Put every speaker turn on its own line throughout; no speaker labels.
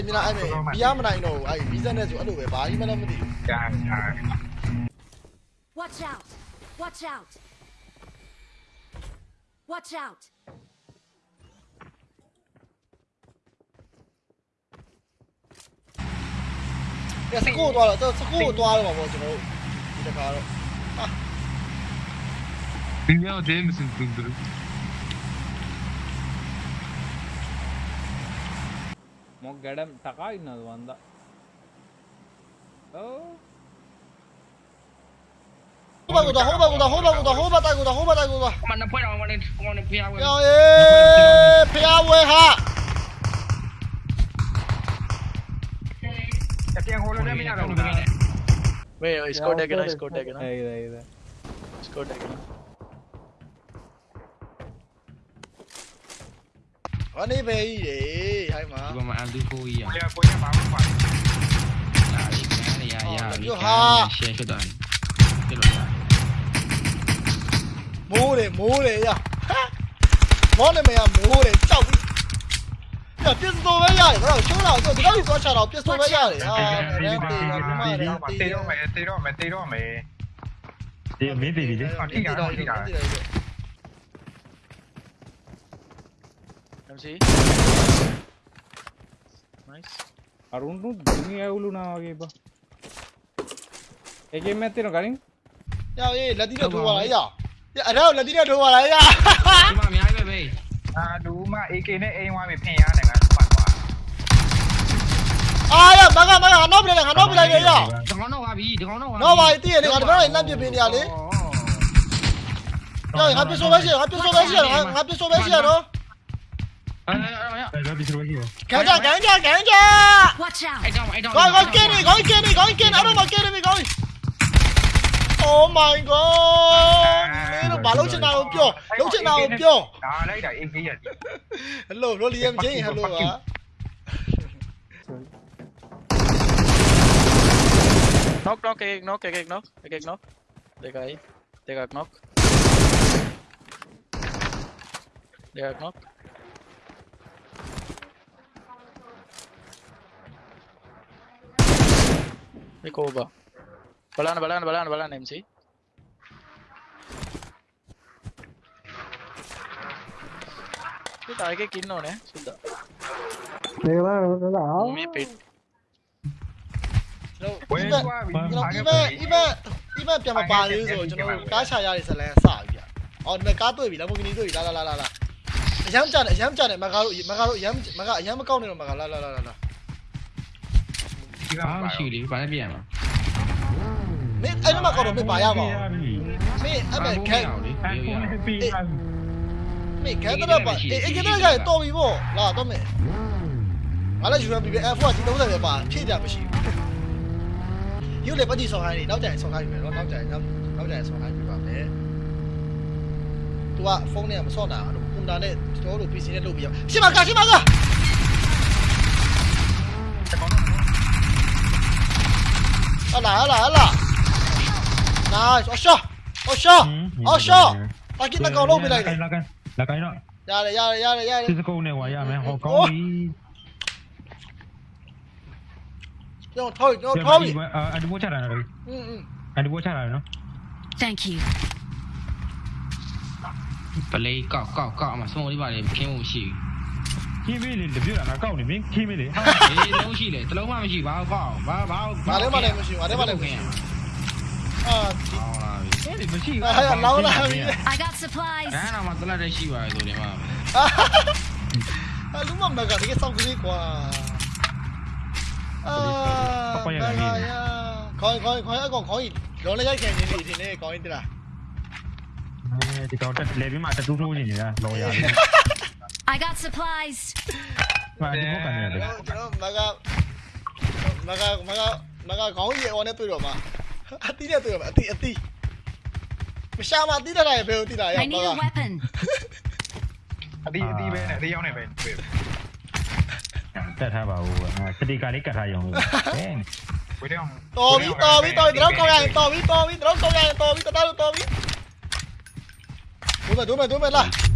တယ်မြင်လားအဲ့မဲ့ဘီယာမနိုင်တော့ဘူးအဲ့ဗီဇက်နဲ့ဆိုအဲ့လိုပဲဘာကြီးမှလည်းမသိဘူး
ကြာကြာ
Watch out! Watch out! Watch out!
ကဲစကိုသွားတော့စကိုသွားတော့မှာပေါ့ကျွန်တော်တို့ဒီတခါတော့
Dünya değil misin Dındırı?
ガ
ン高いなどんだおホバゴだホバゴだホバゴだホバタゴだホバタゴ
だ Mana puedo, mana puedo,
pia, güey. ¡Eh! ¡Pia, güey, ja! Wait, oh,
he scored
again, I scored again. Hey, hey, hey. Scored again. Oni về gì hay mà.
Gua maaf dulu ya.
Punya punya bangun pak.
Nah, ini ya ya.
Yo ha.
Share ke dan. Ke
dan. Mú đi, mú đi ya. Món này mày à mú đi, chào đi. Ya biết số mấy ya, rồi số nào rồi, tao đi số chào nào biết số mấy ya. À, đi đi đi đi.
Tiro mày, tiro mày, tiro mày.
Đi, mày đi đi. Đi đi đi đi.
MC nice
Arun तू दुनिया उलू ना
आगे बा एक में तेरे गाड़ी यार ये लदी ने ठोवा ला यार ये अरे लदी ने ठोवा ला यार
मां म्याई बे बे
आ दू मां AK နဲ့အိမ်ဝါမယ်ဖင်ရနေကပတ်သွား
အာရမကမကငါတော့ပြလိုက်ငါတော့ပြလိုက်ရရ
ဒီကောင်တော့ဝါပြီဒီကောင်
တော့ဝါတော့ဝါတည့်ရလေငါတော့လည်းလမ်းပြပင်းနေရလေငါပြဆိုပဲရှိရငါပြဆိုပဲရှိရငါပြဆိုပဲရှိ
ရ
နော်
Rồi
đi kìa. Cản chưa cản chưa cản cho. Coi con kia đi, con kia đi, con kia ở đâu mà kia đi mày coi. Oh my god. Nó bà lỗ trên nào kìa. Lỗ trên nào kìa.
Đó đấy đợi em kia rồi.
Hello, nó đi em chứ. Hello ạ. Knock, knock, kìa, knock, kìa, knock, kìa, knock. Đây cái, đây cái knock. Đây cái knock. Nico over. Balana, balana, balana, balana MC. මේ target
එකේ ඉන්න ඕනේ
සුද්දා. මේක
බලන්න
නේද? මේ
පිට. No,
Iba, Iba, Iba, Iba piano pari rồi cho nó cá chà ra thì sẽ là sao vậy? Ở nơi cá tôi bị là một cái tôi la la la la la. Dám chặt này, dám chặt này mà galo, mà galo, dám mà galo, dám câu này mà galo la la la la. မကားတို့မကားတို့အရမ်းမကားအရမ်းမကောက်နေတော့မကားလာလာလာလာလာ
ဒီက
Ba shi li, ba na bian ma.
မင်းအဲ့ဒီမှာကောက်တော့မင်းပါရပါဘူးမင်းအဲ့မဲ့ခဲ
အဲ့ဖုန်းနဲ့ပြီးပါ
မင်းခဲတော့ပါအေးအေးခဲတော့ခဲတော်ပြီပေါ့လာတော့မင်းငါလည်း UMP ပဲ F4 ကဒီ30ပဲပါဖြည့်ကြမရှိဘူးယူလေပတ်တိဆောင်ခိုင်းနေနောက်ကြရင်ဆောင်ခိုင်းပြီနော်နောက်ကြရင်နောက်နောက်ကြရင်ဆောင်ခိုင်းပြီပါမယ် तू ကဖုန်းနဲ့မဆော့တာကွန်တာနဲ့ကျွန်တော်တို့ PC နဲ့လုပ်ပြီးရရှင်းပါကရှင်းပါက Ala, ala, ala. Nice. Osho. Osho.
Osho. Lagi nak kau lobby lagi. Lakan, lakan. Lakan. Ya le, ya le, ya
le, ya le. Sisi kau ni waya, meh. Kau kau ni.
Jangan thôi, jangan thôi. Ada
buat cara
lagi. Ada buat cara, no.
Thank you.
Play cọ cọ cọ mà xong đi vào để kêu một chỉ. ခင်းမှုရှိ
ခင်းမေးလေတပြည့်တာငါကောက်နေမင်းခင်းမေးလေ
ဘူးအေးလုံးရှိလေတလုံးမှမရှိဘာကောက်ဘာဘာ
ဘာလဲမလဲမရှိဘာလဲမလဲမရှိအာဒီ
ဟောလာပြီ
အဲ့ဒီမရှိ
ဟာလောင်းလာပြီ
I got supplies.
ဒါတော့မှတလက်တည်းရှိပါလေဆိုဒီမှာ
အလူမမကတကယ်စောင့်ကလေးကွာအာခေါင်းခေါင်းခေါင်းအကောင်ခေါင်းကြီးလောလည်းရိုက်ခံနေနေတယ်ခေါင်းကြီးတလား
ဒီကောင်တက်လေပြီးမှတတူးထိုးနေနေတာလော်ရ
I got supplies.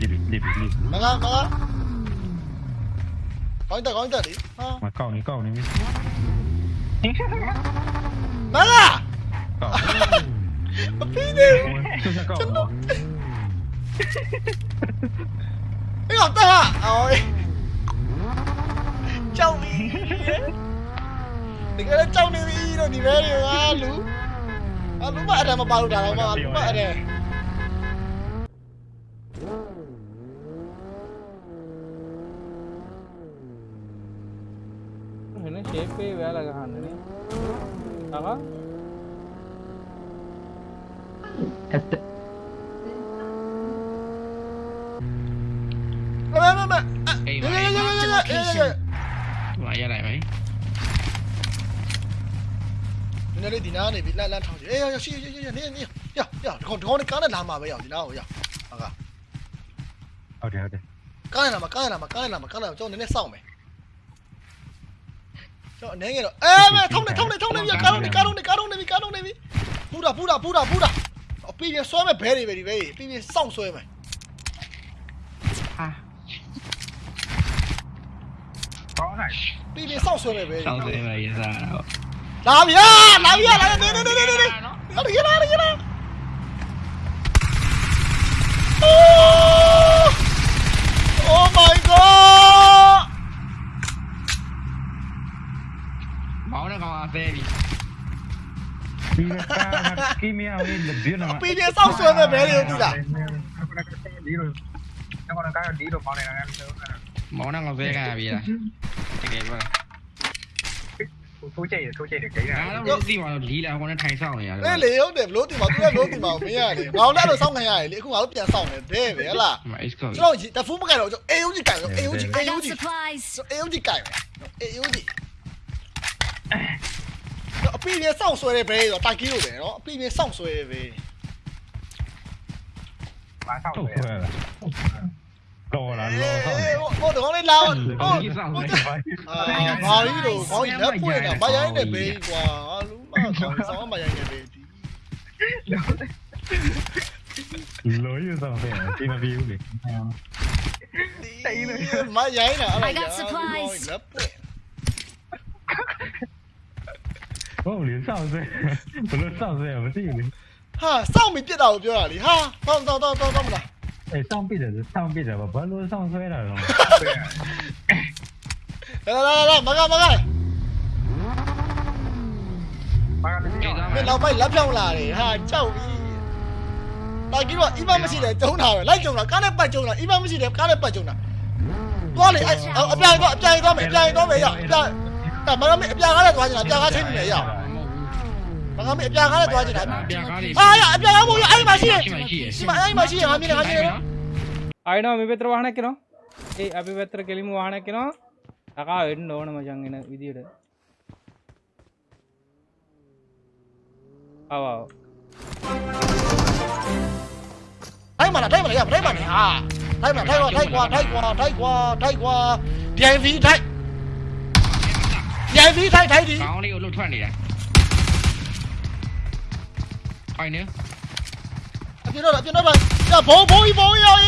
Leave it, leave Kau ini, kau ini. Ha? Mak kau ni, kau ni. Mega. Apa ini? Cepat. Ini apa? Aoi. Ciao ni. Tengok ciao ni ni, ni malu. Malu macam apa baru dah malu
macam. අපේ වැල ගහන්න තව
ඇත්ත
Vậy này mày. Nên đi
nào này bị lan lan thằng gì Ê, xí, xí, xí, nè, nè Dạ, dạ, còn con cá này làm mà bây giờ thì nào, dạ Ok, ok. Cá này làm mà, cá này làm mà, cá này làm mà, cá này làm cho nên sau
mày. တော့
အနေငယ်တော့အဲမဲထုံးနေထုံးနေထုံးနေပြကားလုံးနေကားလုံးနေကားလုံးနေပြီကားလုံးနေပြီပူတာပူတာပူတာပူတာအပီပြန်ဆွဲမဲ့ဘဲတွေပဲဒီဘဲတွေအပီပြန်စောင့်ဆွဲမယ်
ဟာ
ကောင်းလိုက်
ပြီးပြီးစောင့်ဆွဲမယ်
ပဲစောင့်ဆွဲမယ်ရစားတော့
လာပြီလာပြီလာပြီနေနေနေနေနေဟာရလာရလာ
အိုး
baby. Give me away the beauty. Pini sao suan
na baby tu lah. Kau nak kau di lo mau nak mau
nak ngau saya kan biar. Okay, boleh. ထိုးချိတ်
တယ်
ထိုးချိတ်တယ်ဂိမ်းတာ
ငါ
တော့
သိမှာတော့လီလာကောနဲ့ထိုင်ဆောင်နေရတယ်
လေလေဟုတ်တယ်ဘလို့တင်ပါသူကလို့တင်ပါမင်းရတယ်ငါတို့လည်းဆောင်ခံရတယ်လေအခုငါတို့ပြန်ဆောင်နေတယ်ပဲဟလား
ကျွ
န်တော်တဖူးမကန်တော့ကျွန်တော် AUG ကန်တော့ AUG AUG AUG ကန် AUG ယ် AUG အပီပြန်စောင့်ဆွဲတဲ့ဘဲတော့တိုက်ကီးလို့ပဲနော်အပီပြန်စောင့်ဆွဲတဲ့ဘဲ
မာဆောက်
ထုတ်
တယ်
ခွဲလာတော်လာလောဟုတ်တယ်
ဟိုတော့လေးလာဟုတ်
ကောင်ကြီးဆောင်နေ
အာဘာကြီးလို့ခေါင်းကြီးလက်ပွင့်တာမရိုင်းနဲ့ဘေးကွာလူမခေါင်းဆောင်မရိုင်းနဲ့ဘေးဒီ
လောရဆောင်တယ်ဒီမပြီးဘူးလေ
မရိုင်းတာအဲ့
I got supplies.
လက်ပွင့်
ဟုတ်လေစောင့်စဲဘလို့စောင့်စဲမသိဘူးလေ
ဟာစောင့်ပြီးပြစ်တာကိုပြောတာလေဟာတော့တော့တော့တော့မလား
အဲစောင့်ပြတယ်စောင့်ပြတယ်ဘာလို့စောင့်ဆွဲတာတော့
လာလာလာမကမက
မာကတည်းက
မင်းနောက်ပိုင်းလက်ဖြောင်းလာတယ်ဟာကြောက်ပြီတာကြီးတော့အီမမရှိတယ်ကျုံးတာပဲလိုက်ကျုံတာကားနဲ့ပတ်ကျုံတာအီမမရှိတယ်ကားနဲ့ပတ်ကျုံတာသွားလေအအပြိုင်တော့အပြိုင်တော့မယ်အပြိုင်တော့မယ်ရအပြိုင် အဲမကမအပြိုင်ကားနဲ့သွားချင်တာအပြိုင်ကားချင်းနေရမကမအပြိုင်ကားနဲ့သွားချင်တာ
ပြန်ကားလေး
ဟာရအပြိုင်ကားမို့ရအဲ့မှာရှိတယ်
ရှိမှရှိရ
ဒီမှာအဲ့မှာရှိရငါမြင်တယ်ငါမြင်တယ်
අයිනෝ මේ පෙතර වහනැකෙනවා ඒ අපි පැත්තර කෙලිම වානැකෙනවා තකා වෙන්න ඕන මචන්ගෙන විදියට අවාව
ထိုက်မှာလားထိုက်မှာလားရထိုက်မှာလားဟာထိုက်မှာထိုက်ကွာထိုက်ကွာထိုက်ကွာထိုက်ကွာထိုက်ကွာ DIV ထို
chạy đi thay thay đi.
Sáu liệu luôn thoại này à? thoại nữa. Ở phía đó ở phía đó rồi dạ, bố bố bố ơi.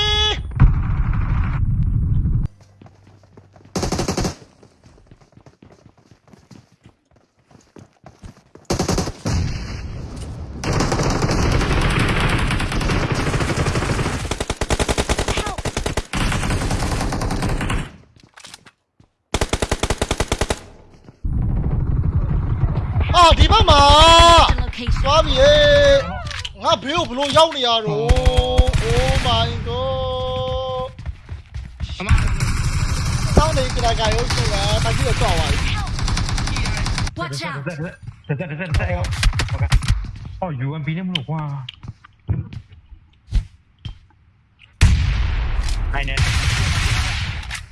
The location.
သွားပြီရေငါဘေးကိုဘလို့ရောက်နေရတော့ Oh my god
အမ
စောင်းနေကြတာကရုပ်စုလားတကြီးတော့ကြောက်သွားပြီ
Watch out.
တက်တက်တက်တက်တက်အော် UMP နဲ့မလို့ကွာအိုင်နေ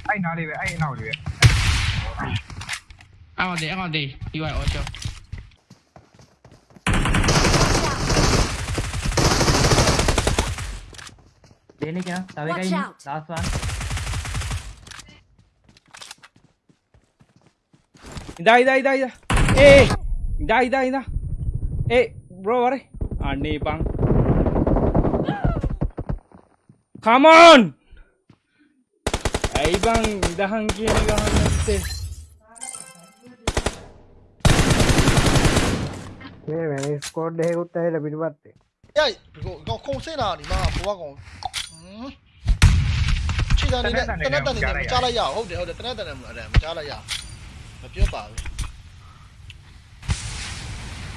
အဲ့နားလေးပဲအဲ့နောက်လေးပဲ
အော်ဒီအော်ဒီဒီဝိုင်အော်ချော
लेने Beni gel. Tavera
Watch
in.
out.
Last one.
ඉදා ඉදා ඉදා ඉදා ඒ ඉදා ඉදා ඉදා ඒ බ්‍රෝ වරේ අන්නේ පං come on ඇයි බං ඉදහන් කියන ගහන්න
නැත්තේ මේ මැනි ස්කෝඩ් එකකුත්
ඇවිල්ලා පිටපත්තේ යයි こうせなにまあ不和音 ချီတန်နေနဲ့တနက်တန်နေနဲ့မကြားလိုက်ရအောင်ဟုတ်တယ်ဟုတ်တယ်တနက်တန်နေမအဲ့မကြားလိုက်ရမပြောပါဘူး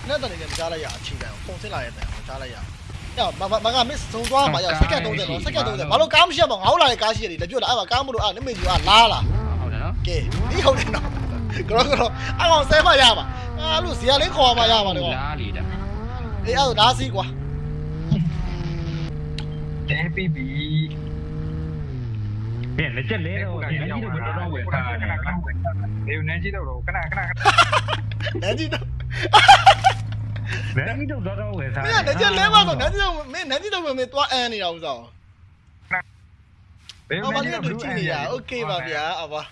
တနက်တန်နေနဲ့မကြားလိုက်ရချီတန်ခုံစင်းလာရဲ့တန်မကြားလိုက်ရရမမမကမစ်သုံးသွားမှာရစက္ကန့်30တော့စက္ကန့်30ဘာလို့ကားမရှိရပါငါ့လာတဲ့ကားရှိရတယ်လက်ပြတ်လာအဲ့မှာကားမလို့အဲ့နမေကြီးကလာလာ
ဟုတ်တယ်နော်
ကဲဒီဟုတ်တယ်နော်ကတော့ကတော့အဲ့ကောင်ဆဲမရပါအဲ့လိုဇီယာလေးခေါ်မှာရပါလေကွာ
လားလေတာ
အေးအဲ့ဒါစီကွာ
တဲပြီးပြီ
ပြန်လက်ချက်လဲ
တဲ
တော့
ကို
ဒီ
လည်း
လက်
ရောက်
ကြီး
လာ
တော့
တော့
တော့
ဝ
ဝ
ယ်
ယ်
ခဏ
ထား
ခဏခဏဒီနန်းကြီးတော့ခဏခဏခဏ
နန်းကြီးတော့
လက်ကြီးတော့တော့ဝယ်ထား
မင်းကလည်းကျလဲပါတော့နန်းကြီးတော့မင်းနန်းကြီးတော့မင်းသွားအန်နေတာဥစား
ဘယ်
အမ
နန်း
လေး
ကြီး
တို့ကြည့်နေရโอเคပါဗျာအပါ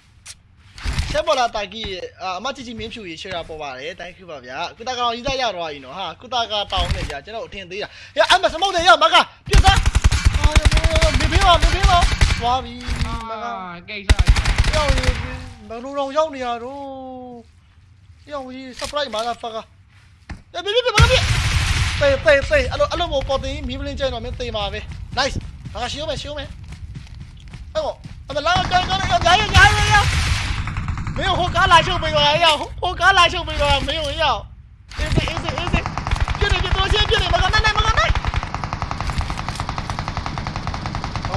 ချက်ပေါ်လာတာကြီးအမချီချီမင်းဖြူရေရှယ်တာပေါ်ပါတယ် thank you ပါဗျာကုတာကောင်ကြီးသားရတော့ပြီနော်ဟာကုတာကတောင်းနေကြကျွန်တော်အထင်သေးတာရအမစမုတ်တယ်ရမကပြစ်သား 别别了，别别了，抓逼！啊，
给下。要
你能撸肉要你啊，撸！要你上不来嘛，那发个！哎，别别别，别别！对对对，阿罗阿罗，我保证你米不能在那边对嘛呗，nice，大家修没修没？哎我，阿们来来来来来来来来！没有，我刚来就没有呀，我刚来就没有，没有呀。A C A C A C，就你给多些，就你们个奶奶。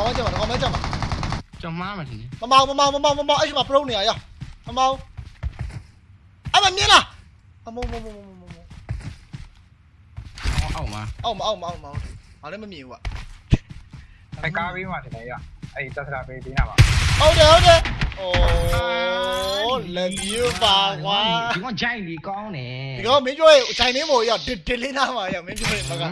máu
anh chưa mà nó có mấy trăm
à? Trăm má mà thì mà mau mà mau mà mau mà mau anh mà pro này à mà mau anh mà
miên à? Mà mau mau mau mau mau ông mà. Ông mà ông mà ông mà à
đấy mà miêu à anh cá bi mà thì này à anh ta sẽ
bị tí nào à ok ok. ông đấy Ồ, lần
yêu vàng quá. Chỉ có chạy đi con nè. Thì có miếng chuối, chạy miếng mồi giờ, đi đi lên nào mà giờ miếng chuối mà cả.